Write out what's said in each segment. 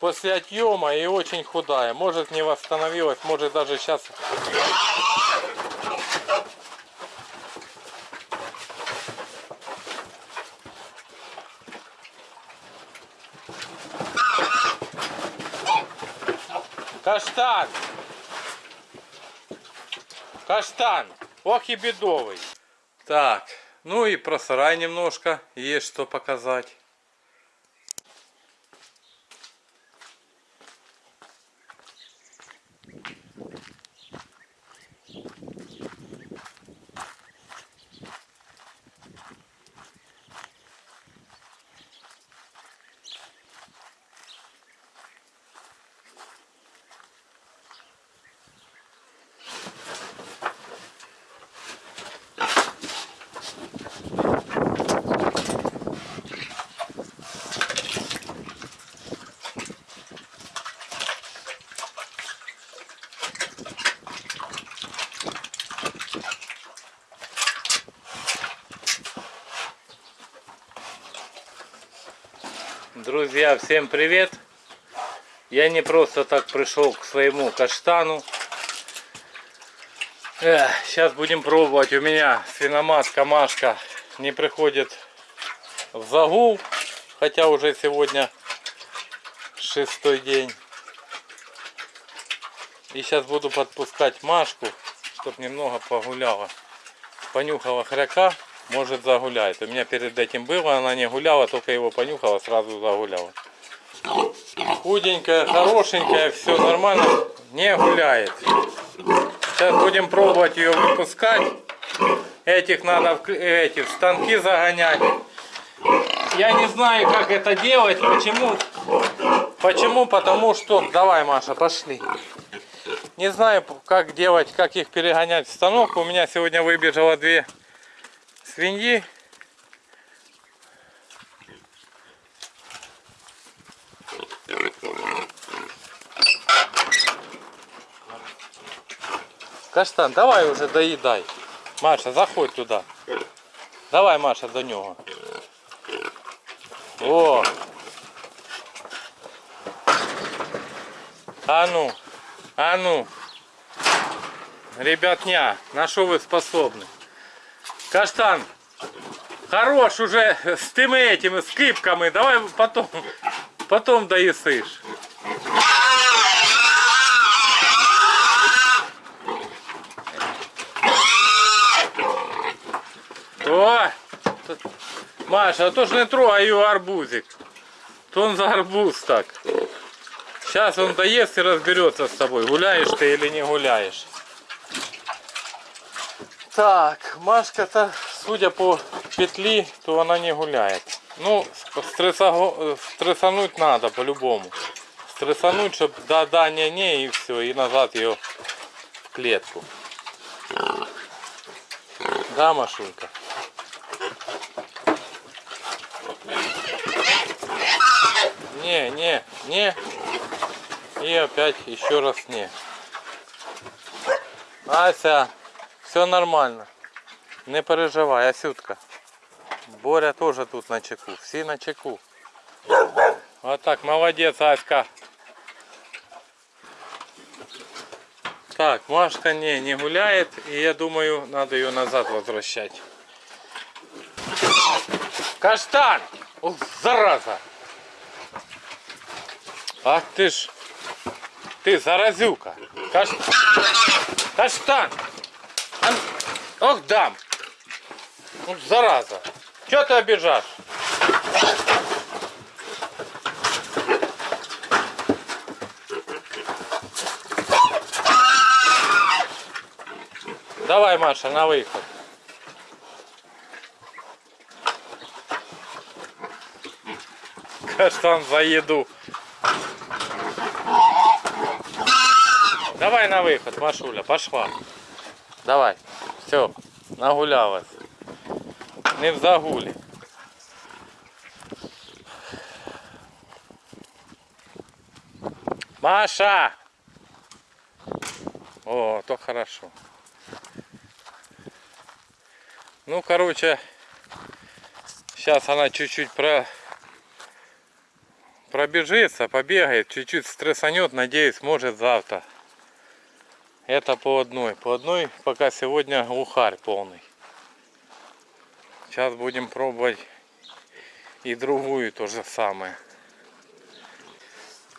после отъема и очень худая. Может не восстановилась, может даже сейчас... Каштан! Каштан! Ох и бедовый! Так, ну и про сарай немножко есть что показать. Друзья, всем привет! Я не просто так пришел к своему каштану. Сейчас будем пробовать. У меня свиномат Камашка не приходит в загул. Хотя уже сегодня шестой день. И сейчас буду подпускать Машку, чтобы немного погуляла. Понюхала хряка может загуляет. У меня перед этим было, она не гуляла, только его понюхала, сразу загуляла. Худенькая, хорошенькая, все нормально, не гуляет. Сейчас будем пробовать ее выпускать. Этих надо в, эти, в станки загонять. Я не знаю, как это делать. Почему? Почему? Потому что... Давай, Маша, пошли. Не знаю, как делать, как их перегонять в станок. У меня сегодня выбежало две свиньи. Каштан, давай уже доедай. Маша, заходь туда. Давай, Маша, до нього. О! А ну, а ну. Ребятня, на что вы способны? Каштан, хорош уже с теми этими скипками. Давай потом, потом доїсиш. О! Маша, а то ж не трогай його арбузик. То он за арбуз так. Сейчас он доест и разберется с тобой, гуляешь ты или не гуляешь. Так, Машка-то, судя по петли, то она не гуляет. Ну, стресса, стрессануть надо по-любому. Стрессануть, чтобы да-да, не-не, и все, и назад ее в клетку. Да, Машулька? Не, не, не. И опять еще раз не. Ася. Все нормально. Не переживай, Асютка. Боря тоже тут на чеку. Всі на чеку. Вот так, молодец, Аська. Так, Машка не, не гуляет. И я думаю, надо ее назад возвращать. Каштан! Ох, зараза! Ах ты ж! Ты заразюка! Каш... Каштан! Ох, дам. Ну, зараза. Чего ты обижаешь? Давай, Маша, на выход. Каштан за еду. Давай на выход, Машуля, пошла. Давай. Все, нагулялась. Не в загулі. Маша! О, то хорошо. Ну, короче, сейчас она чуть-чуть про... пробежится, побегает, чуть-чуть стрессанет, надеюсь, может завтра. Это по одной. По одной пока сегодня ухарь полный. Сейчас будем пробовать и другую то же самое.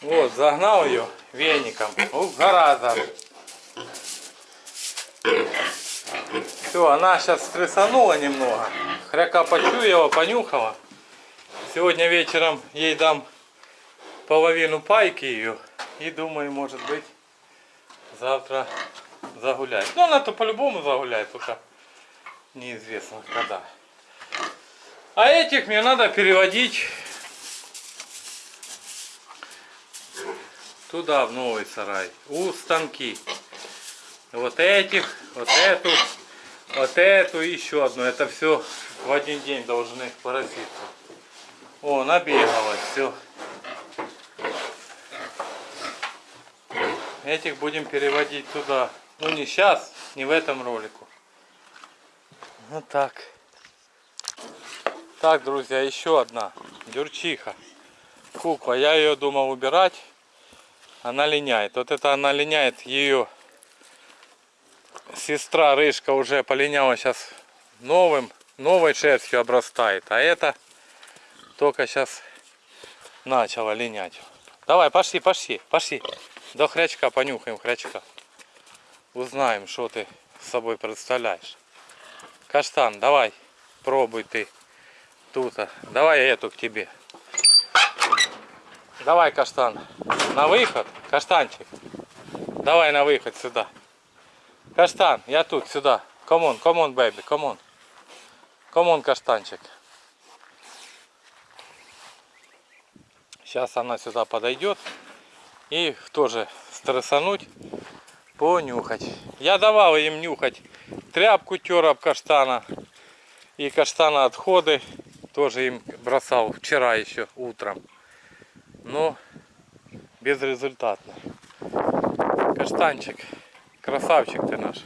Вот, загнал ее веником. Ух, зараза. Все, она сейчас стрессанула немного. Хряка почуяла, понюхала. Сегодня вечером ей дам половину пайки ее. И думаю, может быть, завтра загуляет. Ну, она то по-любому загуляет, только неизвестно когда. А этих мне надо переводить туда, в новый сарай. У станки. Вот этих, вот эту, вот эту и еще одну. Это все в один день должны пороситься. О, набегалось, все. Этих будем переводить туда. Ну не сейчас, не в этом ролику. Вот так. Так, друзья, еще одна. Дюрчиха. Кукла. Я ее думал убирать. Она линяет. Вот это она линяет ее. Сестра Рыжка уже полиняла сейчас новым, новой шерстью обрастает. А это только сейчас начала линять. Давай, пошли, пошли, пошли. До хрячка понюхаем хрячка. Узнаем, что ты с собой представляешь. Каштан, давай, пробуй ты тут. Давай я эту к тебе. Давай, каштан, на выход. Каштанчик, давай на выход сюда. Каштан, я тут, сюда. Baby, come on. Come on, каштанчик. Сейчас она сюда подойдет. И тоже стрессануть, понюхать. Я давал им нюхать тряпку тер об каштана. И каштана отходы тоже им бросал вчера еще утром. Но безрезультатно. Каштанчик, красавчик ты наш.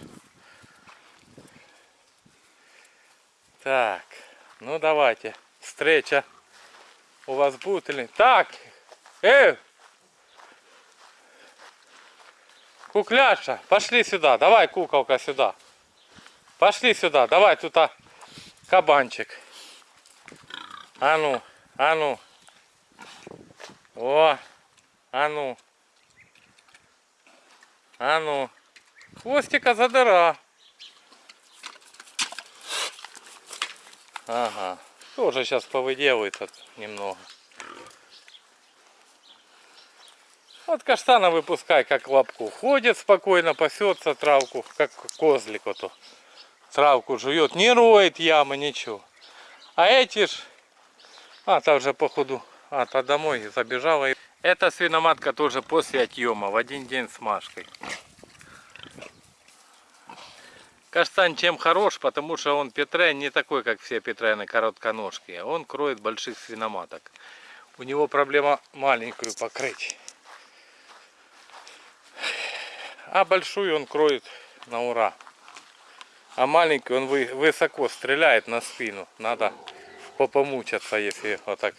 Так, ну давайте, встреча у вас будет или... Так, эй, кукляша, пошли сюда, давай, куколка, сюда. Пошли сюда, давай, тут а, кабанчик. А ну, а ну. О, а ну. А ну. Хвостика задыра. Ага. Тоже сейчас повыделывает немного. Вот каштана выпускай, как лапку. Ходит спокойно, пасется травку, как козлик вот. Травку жует, не роет ямы, ничего. А эти ж... А, там же походу... А, то домой забежала. Эта свиноматка тоже после отъема, в один день с Машкой. Каштан чем хорош, потому что он петрен не такой, как все петрены коротконожки. Он кроет больших свиноматок. У него проблема маленькую покрыть. А большую он кроет на ура. А маленький он высоко стреляет на спину. Надо попомучаться, если вот так.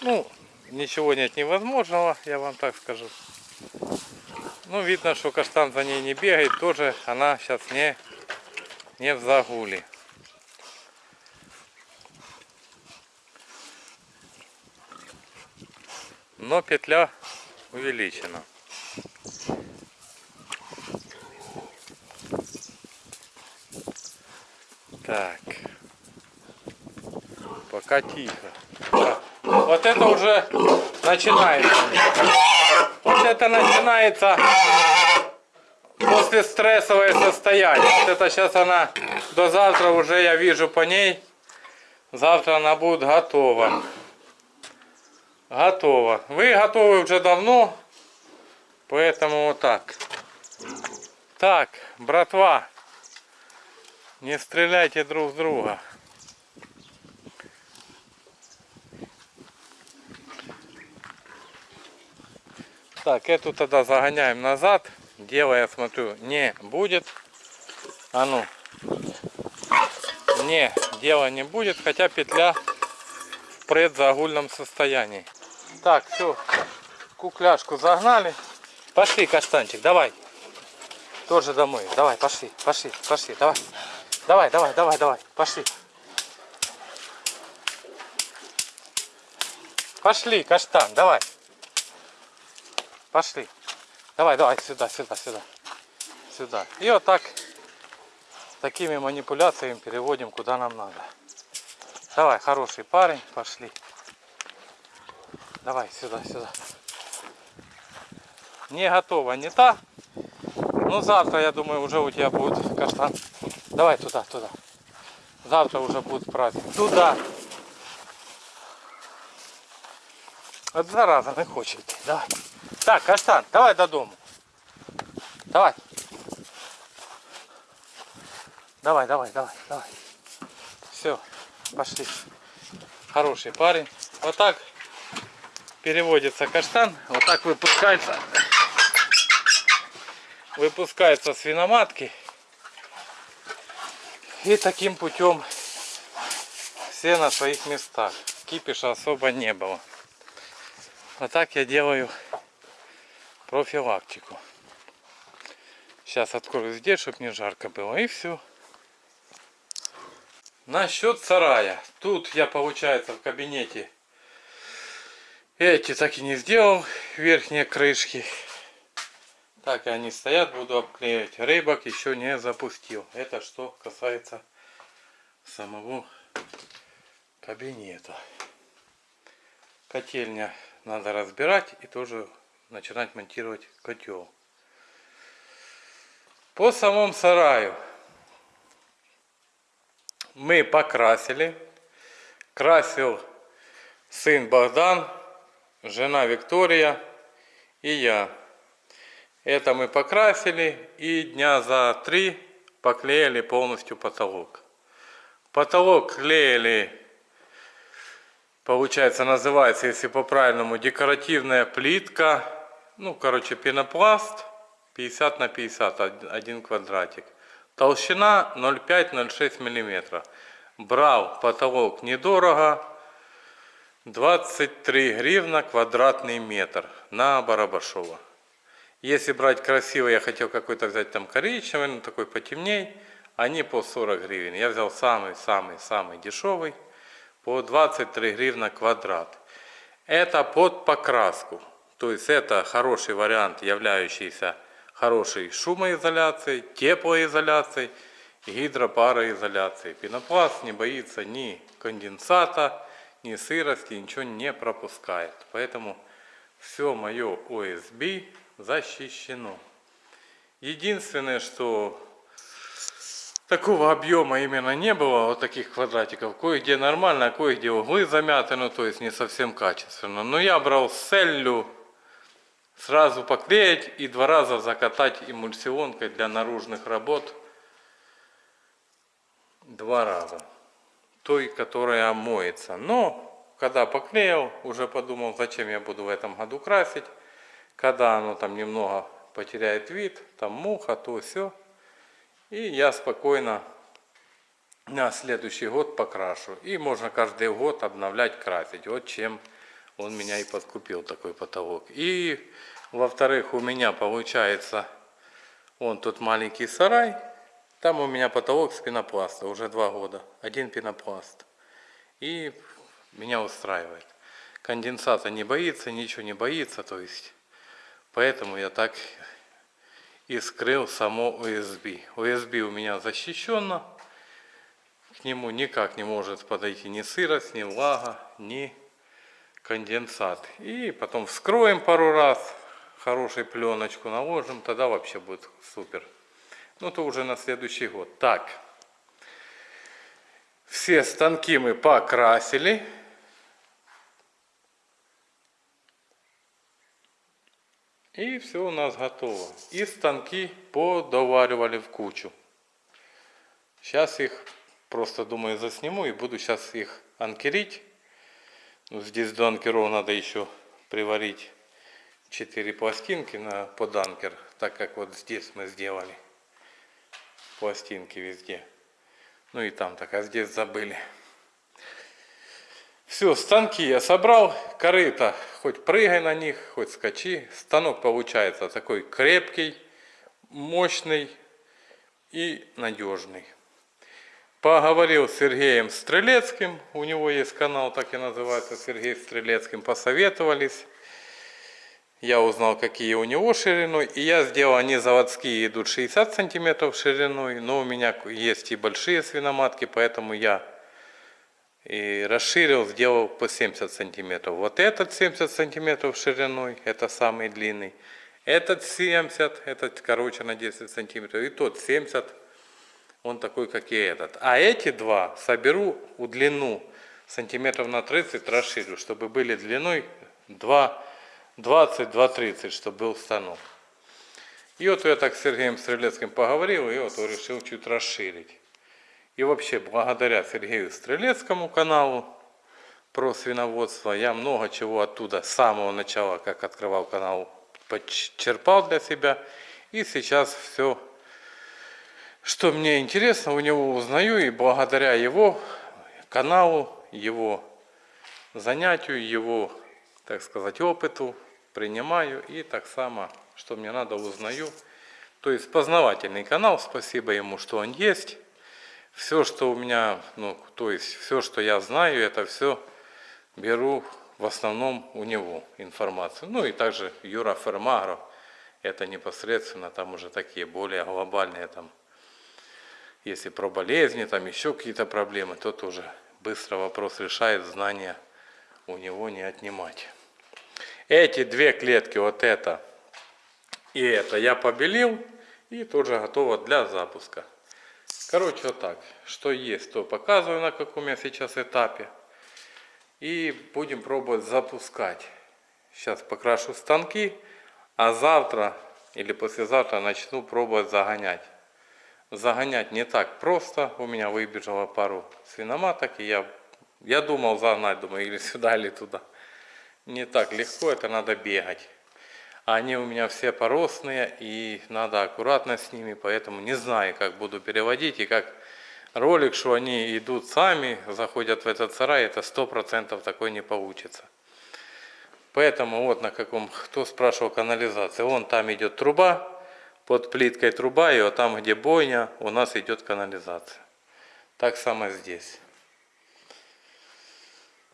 Ну, ничего нет невозможного, я вам так скажу. Ну, видно, что каштан за ней не бегает. Тоже она сейчас не, не в загуле. Но петля увеличена. Так. Пока тихо. Вот это уже начинается. Вот это начинается после стрессовое состояние. Вот это сейчас она до завтра уже я вижу по ней. Завтра она будет готова. Готова. Вы готовы уже давно. Поэтому вот так. Так, братва. Не стреляйте друг в друга. Так, эту тогда загоняем назад. Дело, я смотрю, не будет. А ну. Не, дела не будет, хотя петля в предзагульном состоянии. Так, все. Кукляшку загнали. Пошли, каштанчик, давай. Тоже домой. Давай, пошли, пошли, пошли, давай. Давай, давай, давай, давай, пошли. Пошли, каштан, давай. Пошли. Давай, давай, сюда, сюда, сюда. Сюда. И вот так, такими манипуляциями переводим куда нам надо. Давай, хороший парень, пошли. Давай, сюда, сюда. Не готова, не та. Ну завтра, я думаю, уже у тебя будет каштан. Давай туда, туда. Завтра уже будет праздник. Туда. От зараза не хоче йти. Давай. Так, каштан, давай додому. Давай. Давай, давай, давай, давай. Все, пошли. Хороший парень. Вот так переводится каштан. Вот так выпускается. Выпускается свиноматки. И таким путем все на своих местах. Кипиша особо не было. А так я делаю профилактику. Сейчас открою здесь, чтобы не жарко было. И все. Насчет сарая. Тут я, получается, в кабинете эти так и не сделал. Верхние крышки. Так и они стоят, буду обклеивать. Рейбок еще не запустил. Это что касается самого кабинета. Котельня надо разбирать и тоже начинать монтировать котел. По самому сараю мы покрасили. Красил сын Богдан, жена Виктория и я. Это мы покрасили и дня за три поклеили полностью потолок. Потолок клеили Получается, называется, если по-правильному, декоративная плитка. Ну, короче, пенопласт 50 на 50, один квадратик. Толщина 0,5-0,6 мм. Брал потолок недорого. 23 гривна квадратный метр на Барабашова. Если брать красиво, я хотел какой-то взять там коричневый, ну такой потемней. Они по 40 гривен. Я взял самый-самый-самый дешевый по 23 гривна квадрат. Это под покраску. То есть это хороший вариант, являющийся хорошей шумоизоляцией, теплоизоляцией, гидропароизоляцией. Пенопласт не боится ни конденсата, ни сырости, ничего не пропускает. Поэтому все мое ОСБ защищено. Единственное, что такого объема именно не было, вот таких квадратиков. Кое-где нормально, а кое-где углы замяты, ну то есть не совсем качественно. Но я брал целью сразу поклеить и два раза закатать эмульсионкой для наружных работ. Два раза. Той, которая моется. Но, когда поклеил, уже подумал, зачем я буду в этом году красить. Когда оно там немного потеряет вид, там муха, то все и я спокойно на следующий год покрашу. И можно каждый год обновлять, красить. Вот чем он меня и подкупил, такой потолок. И, во-вторых, у меня получается, он тут маленький сарай. Там у меня потолок с пенопласта, уже два года. Один пенопласт. И меня устраивает. Конденсата не боится, ничего не боится. То есть, поэтому я так и скрыл само USB. USB у меня защищено. К нему никак не может подойти ни сырость, ни влага, ни конденсат. И потом вскроем пару раз, хорошую пленочку наложим, тогда вообще будет супер. Ну то уже на следующий год. Так, все станки мы покрасили. И все у нас готово. И станки подоваривали в кучу. Сейчас их просто, думаю, засниму и буду сейчас их анкерить. Ну, здесь до анкеров надо еще приварить 4 пластинки на под анкер, так как вот здесь мы сделали пластинки везде. Ну и там так, а здесь забыли. Все, станки я собрал, корыто, хоть прыгай на них, хоть скачи. Станок получается такой крепкий, мощный и надежный. Поговорил с Сергеем Стрелецким, у него есть канал, так и называется, Сергей Стрелецким, посоветовались. Я узнал, какие у него шириной, и я сделал, они заводские идут 60 сантиметров шириной, но у меня есть и большие свиноматки, поэтому я и расширил, сделал по 70 сантиметров. Вот этот 70 сантиметров шириной, это самый длинный. Этот 70, этот короче на 10 сантиметров, и тот 70 он такой, как и этот. А эти два соберу у длину сантиметров на 30 расширю, чтобы были длиной 20-2,30, чтобы был станок. И вот я так с Сергеем Стрелецким поговорил, и вот решил чуть расширить. И вообще, благодаря Сергею Стрелецкому каналу про свиноводство, я много чего оттуда с самого начала, как открывал канал, почерпал для себя. И сейчас все что мне интересно, у него узнаю, и благодаря его каналу, его занятию, его, так сказать, опыту принимаю, и так само, что мне надо, узнаю. То есть познавательный канал, спасибо ему, что он есть. Все, что у меня, ну, то есть все, что я знаю, это все беру в основном у него информацию. Ну и также Юра Фермагров, это непосредственно там уже такие более глобальные там если про болезни, там еще какие-то проблемы, то тоже быстро вопрос решает, знания у него не отнимать. Эти две клетки, вот это и это, я побелил и тоже готово для запуска. Короче, вот так. Что есть, то показываю, на каком я сейчас этапе. И будем пробовать запускать. Сейчас покрашу станки, а завтра или послезавтра начну пробовать загонять загонять не так просто. У меня выбежало пару свиноматок, и я, я думал загнать, думаю, или сюда, или туда. Не так легко, это надо бегать. Они у меня все поросные, и надо аккуратно с ними, поэтому не знаю, как буду переводить, и как ролик, что они идут сами, заходят в этот сарай, это сто процентов такой не получится. Поэтому вот на каком, кто спрашивал канализация, вон там идет труба, под плиткой труба, и вот там, где бойня, у нас идет канализация. Так само здесь.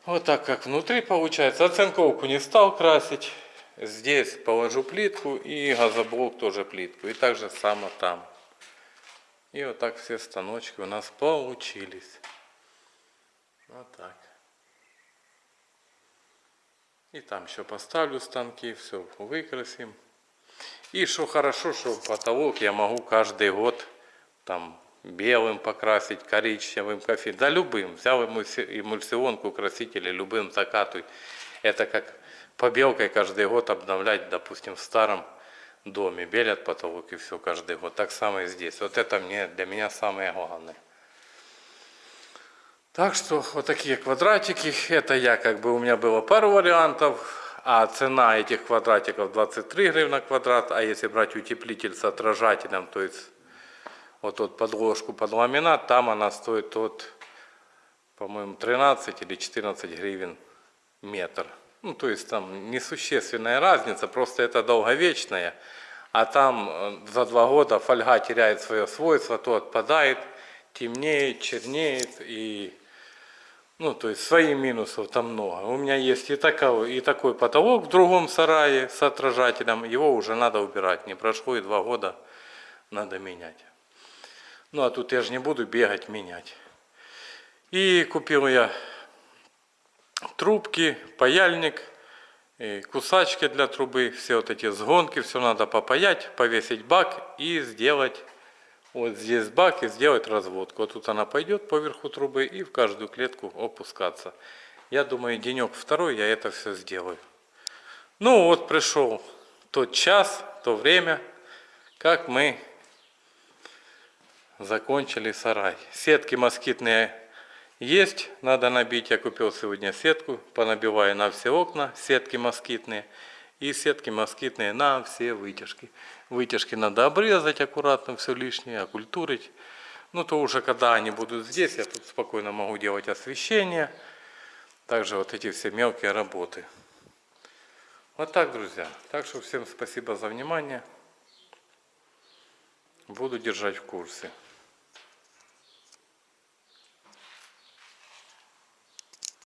Вот так как внутри получается. Оцинковку не стал красить. Здесь положу плитку и газоблок тоже плитку. И так же само там. И вот так все станочки у нас получились. Вот так. И там еще поставлю станки, все выкрасим. И что хорошо, что потолок я могу каждый год там белым покрасить, коричневым, кофе, да любым. Взял эмульсионку, краситель любым закатывай. Это как побелкой каждый год обновлять, допустим, в старом доме. Белят потолок и все каждый год. Так само и здесь. Вот это мне, для меня самое главное. Так что вот такие квадратики. Это я как бы, у меня было пару вариантов а цена этих квадратиков 23 гривна квадрат, а если брать утеплитель с отражателем, то есть вот тут подложку под ламинат, там она стоит от, по-моему, 13 или 14 гривен метр. Ну, то есть там несущественная разница, просто это долговечная, а там э, за два года фольга теряет свое свойство, то отпадает, темнеет, чернеет и ну, то есть свои минусов там много. У меня есть и такой, и такой потолок в другом сарае с отражателем. Его уже надо убирать. Не прошло и два года, надо менять. Ну, а тут я же не буду бегать, менять. И купил я трубки, паяльник, кусачки для трубы, все вот эти сгонки, все надо попаять, повесить бак и сделать вот здесь бак и сделать разводку. Вот тут она пойдет поверху трубы и в каждую клетку опускаться. Я думаю, денек второй я это все сделаю. Ну вот пришел тот час, то время, как мы закончили сарай. Сетки москитные есть, надо набить. Я купил сегодня сетку, понабиваю на все окна, сетки москитные и сетки москитные на все вытяжки. Вытяжки надо обрезать аккуратно, все лишнее, окультурить. Ну то уже когда они будут здесь, я тут спокойно могу делать освещение. также вот эти все мелкие работы. Вот так, друзья. Так что всем спасибо за внимание. Буду держать в курсе.